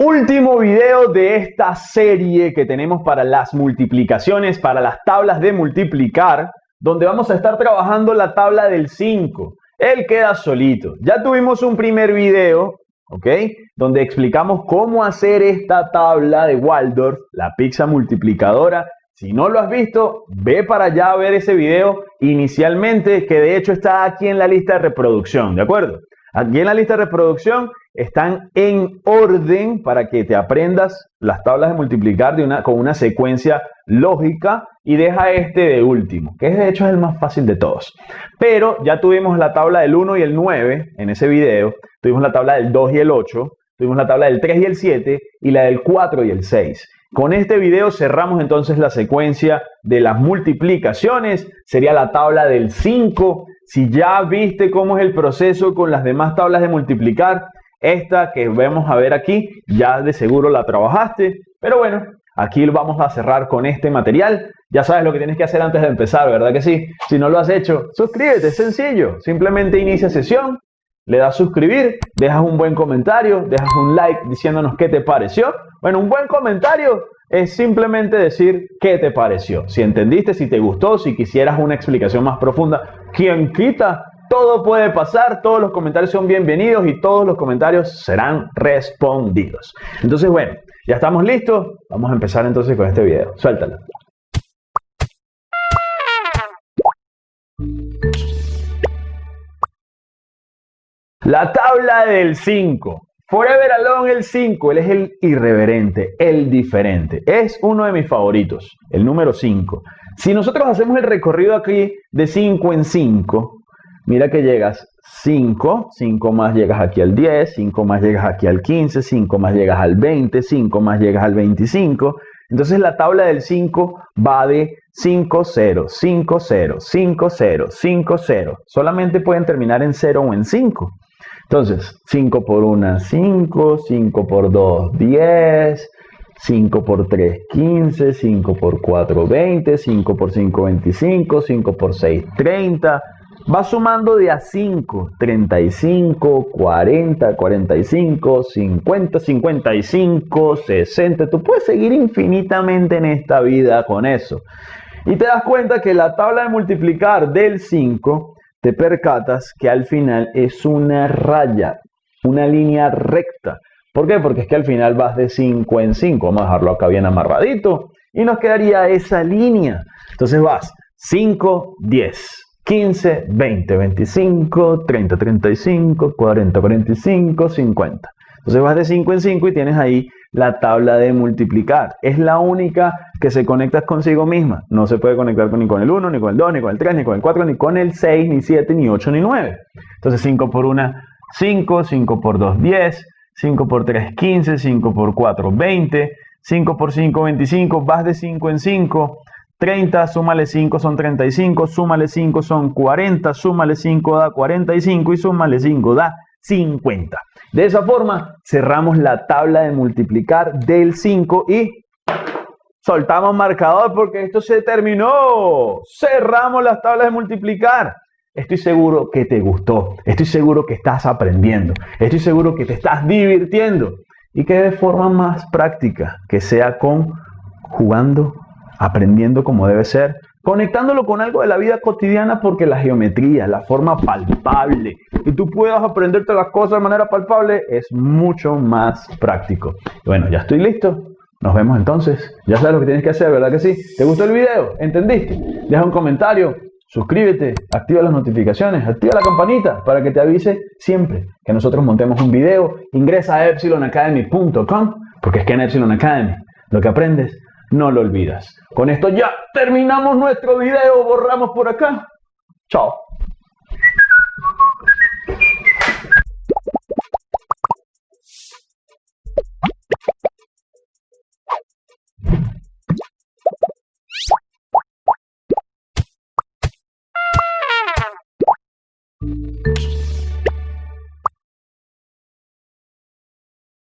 Último video de esta serie que tenemos para las multiplicaciones, para las tablas de multiplicar, donde vamos a estar trabajando la tabla del 5. Él queda solito. Ya tuvimos un primer video, ¿ok? Donde explicamos cómo hacer esta tabla de Waldorf, la pizza multiplicadora. Si no lo has visto, ve para allá a ver ese video inicialmente, que de hecho está aquí en la lista de reproducción, ¿de acuerdo? Aquí en la lista de reproducción están en orden para que te aprendas las tablas de multiplicar de una, con una secuencia lógica y deja este de último, que de hecho es el más fácil de todos. Pero ya tuvimos la tabla del 1 y el 9 en ese video, tuvimos la tabla del 2 y el 8, tuvimos la tabla del 3 y el 7 y la del 4 y el 6. Con este video cerramos entonces la secuencia de las multiplicaciones, sería la tabla del 5 si ya viste cómo es el proceso con las demás tablas de multiplicar, esta que vamos a ver aquí, ya de seguro la trabajaste. Pero bueno, aquí vamos a cerrar con este material. Ya sabes lo que tienes que hacer antes de empezar, ¿verdad que sí? Si no lo has hecho, suscríbete, es sencillo. Simplemente inicia sesión, le das suscribir, dejas un buen comentario, dejas un like diciéndonos qué te pareció. Bueno, un buen comentario es simplemente decir qué te pareció. Si entendiste, si te gustó, si quisieras una explicación más profunda, ¿quién quita? Todo puede pasar, todos los comentarios son bienvenidos y todos los comentarios serán respondidos. Entonces, bueno, ya estamos listos. Vamos a empezar entonces con este video. Suéltalo. La tabla del 5. Forever Alone el 5, él es el irreverente, el diferente. Es uno de mis favoritos, el número 5. Si nosotros hacemos el recorrido aquí de 5 en 5, mira que llegas 5, 5 más llegas aquí al 10, 5 más llegas aquí al 15, 5 más llegas al 20, 5 más llegas al 25. Entonces la tabla del 5 va de 5, 0, 5, 0, 5, 0, 5, 0. Solamente pueden terminar en 0 o en 5. Entonces, 5 por 1, 5, 5 por 2, 10, 5 por 3, 15, 5 por 4, 20, 5 por 5, 25, 5 por 6, 30. Va sumando de a 5, 35, 40, 45, 50, 55, 60. Tú puedes seguir infinitamente en esta vida con eso. Y te das cuenta que la tabla de multiplicar del 5 te percatas que al final es una raya, una línea recta. ¿Por qué? Porque es que al final vas de 5 en 5. Vamos a dejarlo acá bien amarradito. Y nos quedaría esa línea. Entonces vas 5, 10, 15, 20, 25, 30, 35, 40, 45, 50. Entonces vas de 5 en 5 y tienes ahí la tabla de multiplicar. Es la única que se conecta consigo misma. No se puede conectar ni con el 1, ni con el 2, ni con el 3, ni con el 4, ni con el 6, ni 7, ni 8, ni 9. Entonces 5 por 1, 5, 5 por 2, 10, 5 por 3, 15, 5 por 4, 20, 5 por 5, 25, vas de 5 en 5, 30, súmale 5 son 35, súmale 5 son 40, súmale 5 da 45 y súmale 5 da 50. De esa forma cerramos la tabla de multiplicar del 5 y soltamos marcador porque esto se terminó. Cerramos las tablas de multiplicar. Estoy seguro que te gustó. Estoy seguro que estás aprendiendo. Estoy seguro que te estás divirtiendo. Y que de forma más práctica, que sea con jugando, aprendiendo como debe ser, conectándolo con algo de la vida cotidiana porque la geometría, la forma palpable, y tú puedas aprenderte las cosas de manera palpable, es mucho más práctico. bueno, ya estoy listo. Nos vemos entonces. Ya sabes lo que tienes que hacer, ¿verdad que sí? ¿Te gustó el video? ¿Entendiste? Deja un comentario, suscríbete, activa las notificaciones, activa la campanita para que te avise siempre que nosotros montemos un video. Ingresa a epsilonacademy.com porque es que en Epsilon Academy lo que aprendes no lo olvidas. Con esto ya terminamos nuestro video, borramos por acá. Chao.